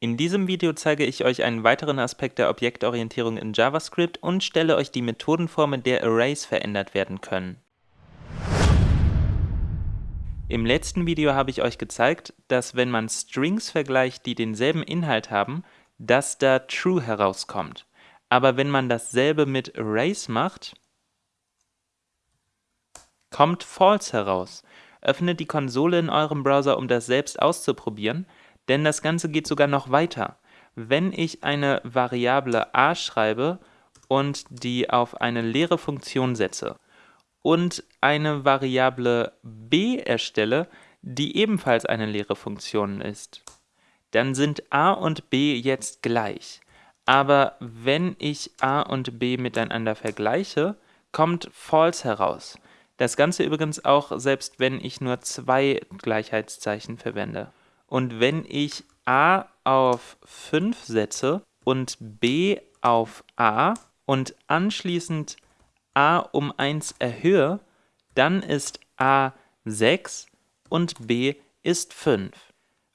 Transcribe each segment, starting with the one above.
In diesem Video zeige ich euch einen weiteren Aspekt der Objektorientierung in JavaScript und stelle euch die Methoden der Arrays verändert werden können. Im letzten Video habe ich euch gezeigt, dass wenn man Strings vergleicht, die denselben Inhalt haben, dass da True herauskommt. Aber wenn man dasselbe mit Arrays macht, kommt False heraus. Öffnet die Konsole in eurem Browser, um das selbst auszuprobieren denn das Ganze geht sogar noch weiter. Wenn ich eine Variable a schreibe und die auf eine leere Funktion setze und eine Variable b erstelle, die ebenfalls eine leere Funktion ist, dann sind a und b jetzt gleich. Aber wenn ich a und b miteinander vergleiche, kommt false heraus. Das Ganze übrigens auch, selbst wenn ich nur zwei Gleichheitszeichen verwende. Und wenn ich a auf 5 setze und b auf a und anschließend a um 1 erhöhe, dann ist a 6 und b ist 5.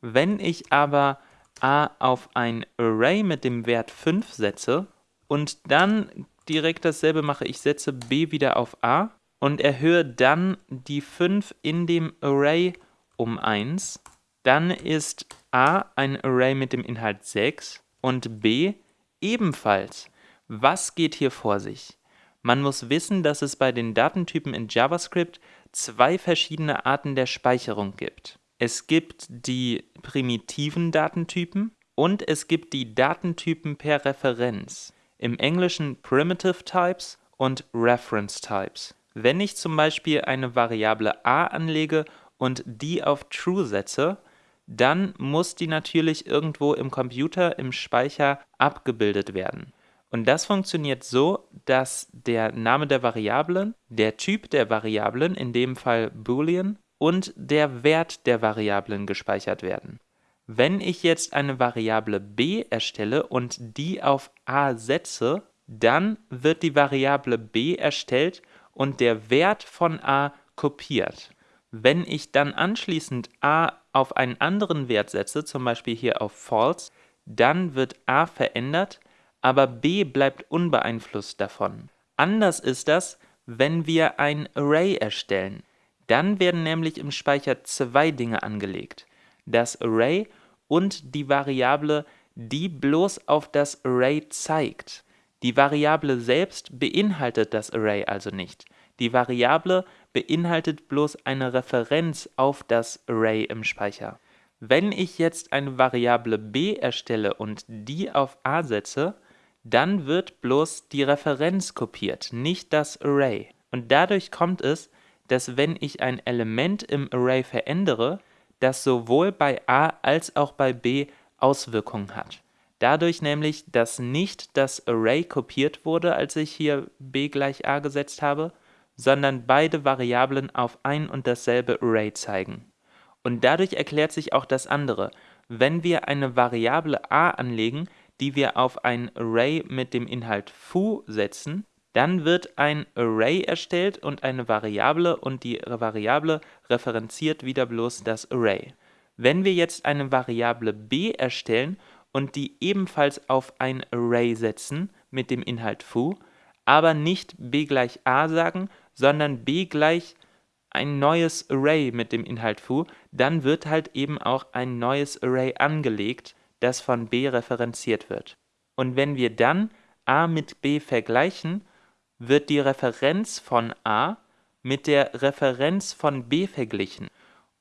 Wenn ich aber a auf ein Array mit dem Wert 5 setze und dann direkt dasselbe mache, ich setze b wieder auf a und erhöhe dann die 5 in dem Array um 1, dann ist a ein Array mit dem Inhalt 6 und b ebenfalls. Was geht hier vor sich? Man muss wissen, dass es bei den Datentypen in JavaScript zwei verschiedene Arten der Speicherung gibt. Es gibt die primitiven Datentypen und es gibt die Datentypen per Referenz. Im Englischen Primitive Types und Reference Types. Wenn ich zum Beispiel eine Variable a anlege und die auf True setze, dann muss die natürlich irgendwo im Computer, im Speicher abgebildet werden. Und das funktioniert so, dass der Name der Variablen, der Typ der Variablen, in dem Fall Boolean, und der Wert der Variablen gespeichert werden. Wenn ich jetzt eine Variable b erstelle und die auf a setze, dann wird die Variable b erstellt und der Wert von a kopiert. Wenn ich dann anschließend a auf einen anderen Wert setze, zum Beispiel hier auf false, dann wird a verändert, aber b bleibt unbeeinflusst davon. Anders ist das, wenn wir ein Array erstellen. Dann werden nämlich im Speicher zwei Dinge angelegt. Das Array und die Variable, die bloß auf das Array zeigt. Die Variable selbst beinhaltet das Array also nicht. Die Variable beinhaltet bloß eine Referenz auf das Array im Speicher. Wenn ich jetzt eine Variable b erstelle und die auf a setze, dann wird bloß die Referenz kopiert, nicht das Array. Und dadurch kommt es, dass wenn ich ein Element im Array verändere, das sowohl bei a als auch bei b Auswirkungen hat. Dadurch nämlich, dass nicht das Array kopiert wurde, als ich hier b gleich a gesetzt habe, sondern beide Variablen auf ein und dasselbe Array zeigen. Und dadurch erklärt sich auch das andere. Wenn wir eine Variable a anlegen, die wir auf ein Array mit dem Inhalt foo setzen, dann wird ein Array erstellt und eine Variable und die Variable referenziert wieder bloß das Array. Wenn wir jetzt eine Variable b erstellen und die ebenfalls auf ein Array setzen mit dem Inhalt foo, aber nicht b gleich a sagen, sondern b gleich ein neues Array mit dem Inhalt foo, dann wird halt eben auch ein neues Array angelegt, das von b referenziert wird. Und wenn wir dann a mit b vergleichen, wird die Referenz von a mit der Referenz von b verglichen.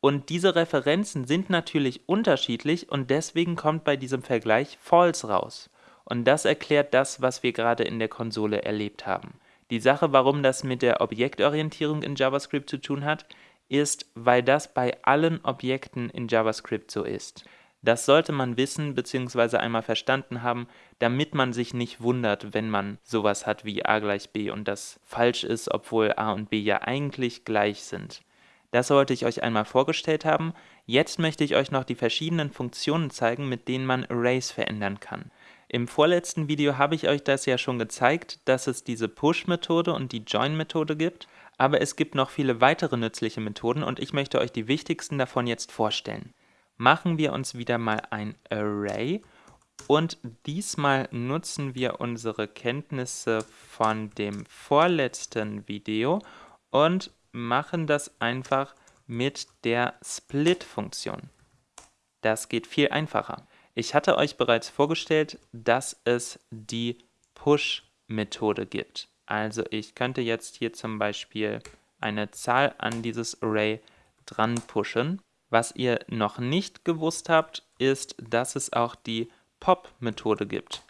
Und diese Referenzen sind natürlich unterschiedlich und deswegen kommt bei diesem Vergleich false raus. Und das erklärt das, was wir gerade in der Konsole erlebt haben. Die Sache, warum das mit der Objektorientierung in JavaScript zu tun hat, ist, weil das bei allen Objekten in JavaScript so ist. Das sollte man wissen bzw. einmal verstanden haben, damit man sich nicht wundert, wenn man sowas hat wie a gleich b und das falsch ist, obwohl a und b ja eigentlich gleich sind. Das wollte ich euch einmal vorgestellt haben. Jetzt möchte ich euch noch die verschiedenen Funktionen zeigen, mit denen man Arrays verändern kann. Im vorletzten Video habe ich euch das ja schon gezeigt, dass es diese Push-Methode und die Join-Methode gibt, aber es gibt noch viele weitere nützliche Methoden und ich möchte euch die wichtigsten davon jetzt vorstellen. machen wir uns wieder mal ein Array und diesmal nutzen wir unsere Kenntnisse von dem vorletzten Video und machen das einfach mit der Split-Funktion. Das geht viel einfacher. Ich hatte euch bereits vorgestellt, dass es die Push-Methode gibt. Also ich könnte jetzt hier zum Beispiel eine Zahl an dieses Array dran pushen. Was ihr noch nicht gewusst habt, ist, dass es auch die Pop-Methode gibt.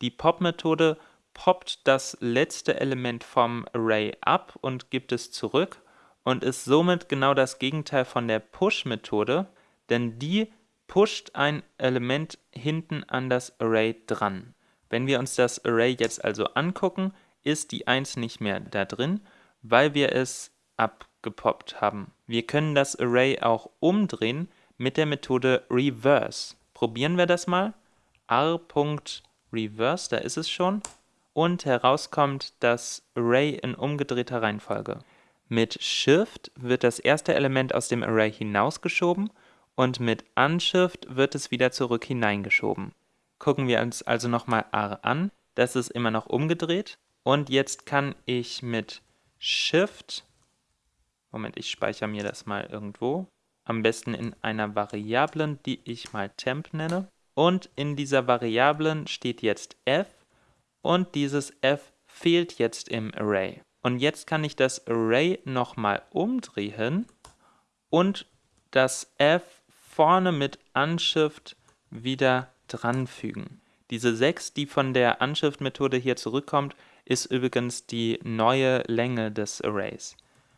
Die Pop-Methode poppt das letzte Element vom Array ab und gibt es zurück und ist somit genau das Gegenteil von der Push-Methode, denn die pusht ein Element hinten an das Array dran. Wenn wir uns das Array jetzt also angucken, ist die 1 nicht mehr da drin, weil wir es abgepoppt haben. Wir können das Array auch umdrehen mit der Methode reverse. Probieren wir das mal r.reverse, da ist es schon, und herauskommt das Array in umgedrehter Reihenfolge. Mit Shift wird das erste Element aus dem Array hinausgeschoben und mit Unshift wird es wieder zurück hineingeschoben. Gucken wir uns also nochmal R an, das ist immer noch umgedreht. Und jetzt kann ich mit Shift, Moment, ich speichere mir das mal irgendwo, am besten in einer Variablen, die ich mal temp nenne, und in dieser Variablen steht jetzt f. Und dieses f fehlt jetzt im Array. Und jetzt kann ich das Array nochmal umdrehen. Und das f vorne mit Unshift wieder dranfügen. Diese 6, die von der Unshift-Methode hier zurückkommt, ist übrigens die neue Länge des Arrays.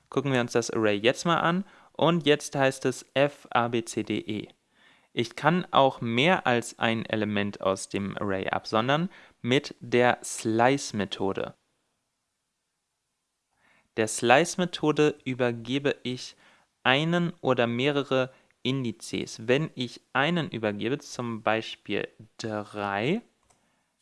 Gucken wir uns das Array jetzt mal an und jetzt heißt es f, a, b, c, d, e. Ich kann auch mehr als ein Element aus dem Array absondern mit der Slice-Methode. Der Slice-Methode übergebe ich einen oder mehrere Indizes. Wenn ich einen übergebe, zum Beispiel 3,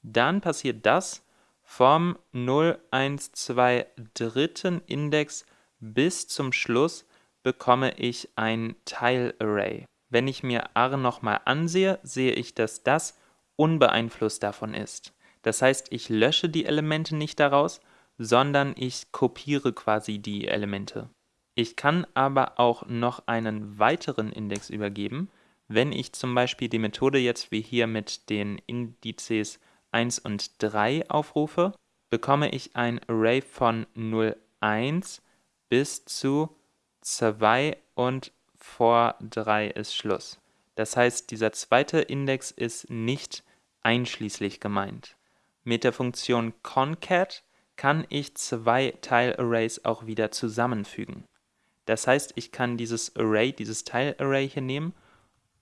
dann passiert das vom 0, 1, 2 dritten Index bis zum Schluss bekomme ich ein Teilarray. Wenn ich mir R nochmal ansehe, sehe ich, dass das unbeeinflusst davon ist. Das heißt, ich lösche die Elemente nicht daraus, sondern ich kopiere quasi die Elemente. Ich kann aber auch noch einen weiteren Index übergeben, wenn ich zum Beispiel die Methode jetzt wie hier mit den Indizes 1 und 3 aufrufe, bekomme ich ein Array von 0, 1 bis zu 2 und vor 3 ist Schluss. Das heißt, dieser zweite Index ist nicht einschließlich gemeint. Mit der Funktion concat kann ich zwei Teilarrays auch wieder zusammenfügen. Das heißt, ich kann dieses Array, dieses Teilarray hier nehmen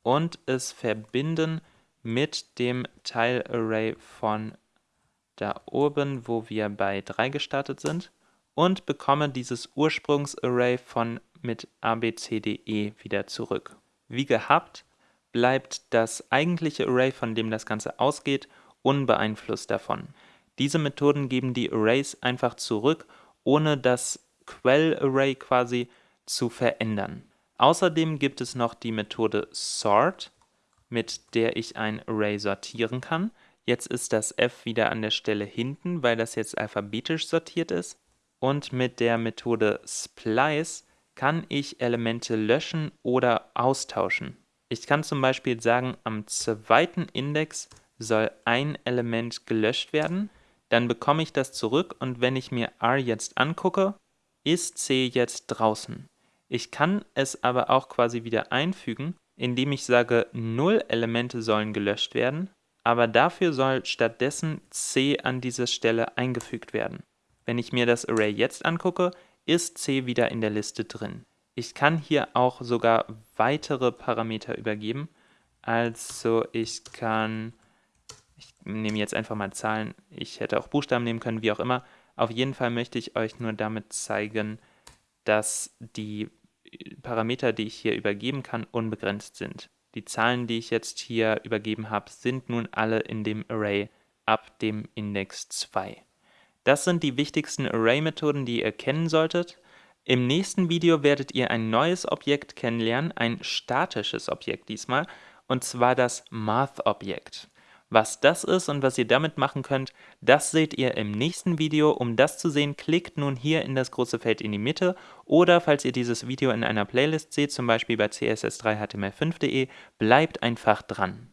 und es verbinden mit dem Teilarray von da oben, wo wir bei 3 gestartet sind und bekomme dieses Ursprungsarray von mit abcde wieder zurück. Wie gehabt bleibt das eigentliche Array, von dem das Ganze ausgeht, unbeeinflusst davon. Diese Methoden geben die Arrays einfach zurück, ohne das Quellarray quasi zu verändern. Außerdem gibt es noch die Methode sort, mit der ich ein Array sortieren kann. Jetzt ist das f wieder an der Stelle hinten, weil das jetzt alphabetisch sortiert ist. Und mit der Methode splice kann ich Elemente löschen oder austauschen. Ich kann zum Beispiel sagen, am zweiten Index soll ein Element gelöscht werden, dann bekomme ich das zurück und wenn ich mir R jetzt angucke, ist C jetzt draußen. Ich kann es aber auch quasi wieder einfügen, indem ich sage, null Elemente sollen gelöscht werden, aber dafür soll stattdessen C an dieser Stelle eingefügt werden. Wenn ich mir das Array jetzt angucke, ist C wieder in der Liste drin. Ich kann hier auch sogar weitere Parameter übergeben. Also ich kann, ich nehme jetzt einfach mal Zahlen, ich hätte auch Buchstaben nehmen können, wie auch immer. Auf jeden Fall möchte ich euch nur damit zeigen, dass die Parameter, die ich hier übergeben kann, unbegrenzt sind. Die Zahlen, die ich jetzt hier übergeben habe, sind nun alle in dem Array ab dem Index 2. Das sind die wichtigsten Array-Methoden, die ihr kennen solltet. Im nächsten Video werdet ihr ein neues Objekt kennenlernen, ein statisches Objekt diesmal, und zwar das Math-Objekt. Was das ist und was ihr damit machen könnt, das seht ihr im nächsten Video. Um das zu sehen, klickt nun hier in das große Feld in die Mitte oder falls ihr dieses Video in einer Playlist seht, zum Beispiel bei css3html5.de, bleibt einfach dran.